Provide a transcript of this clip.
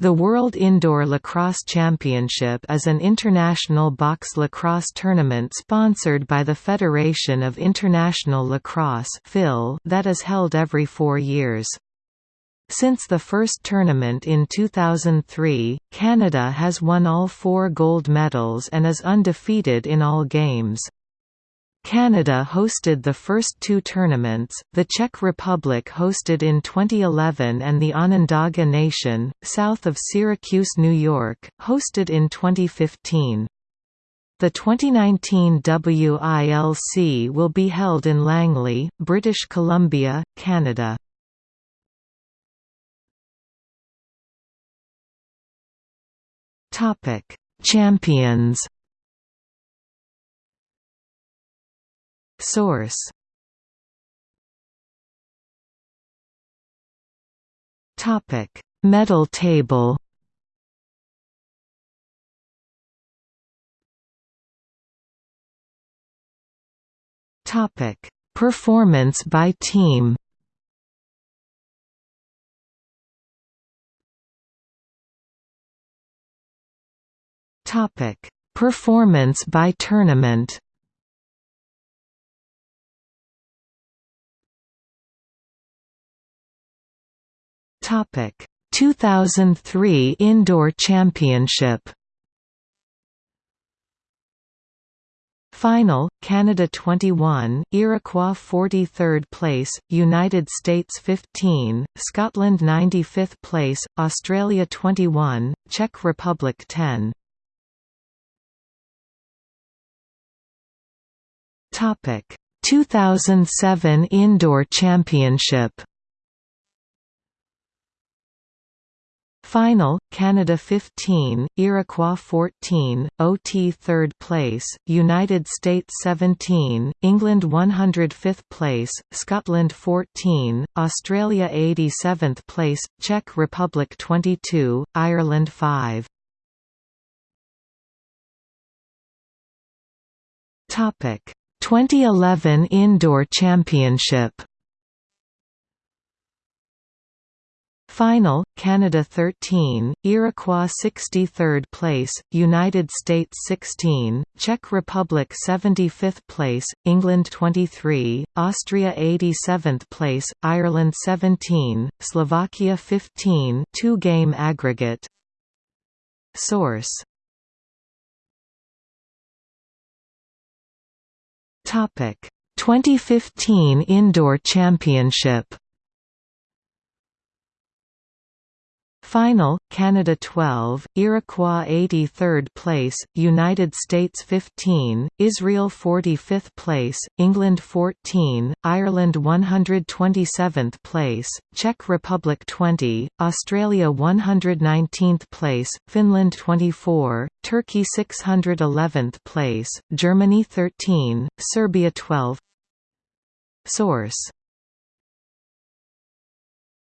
The World Indoor Lacrosse Championship is an international box lacrosse tournament sponsored by the Federation of International Lacrosse that is held every four years. Since the first tournament in 2003, Canada has won all four gold medals and is undefeated in all games. Canada hosted the first two tournaments, the Czech Republic hosted in 2011 and the Onondaga Nation, south of Syracuse, New York, hosted in 2015. The 2019 WILC will be held in Langley, British Columbia, Canada. Champions Source Topic: Medal table. Topic: Performance by team. Topic: Performance by tournament. Topic 2003 Indoor Championship Final, Canada 21, Iroquois 43rd place, United States 15, Scotland 95th place, Australia 21, Czech Republic 10. Topic 2007 Indoor Championship Final, Canada 15, Iroquois 14, OT 3rd place, United States 17, England 105th place, Scotland 14, Australia 87th place, Czech Republic 22, Ireland 5. Topic 2011 Indoor Championship Final, Canada 13, Iroquois 63rd place, United States 16, Czech Republic 75th place, England 23, Austria 87th place, Ireland 17, Slovakia 15 two-game aggregate. Source. Topic. 2015 Indoor Championship Final, Canada 12, Iroquois 83rd place, United States 15, Israel 45th place, England 14, Ireland 127th place, Czech Republic 20, Australia 119th place, Finland 24, Turkey 611th place, Germany 13, Serbia 12 Source